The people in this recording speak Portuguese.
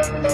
Música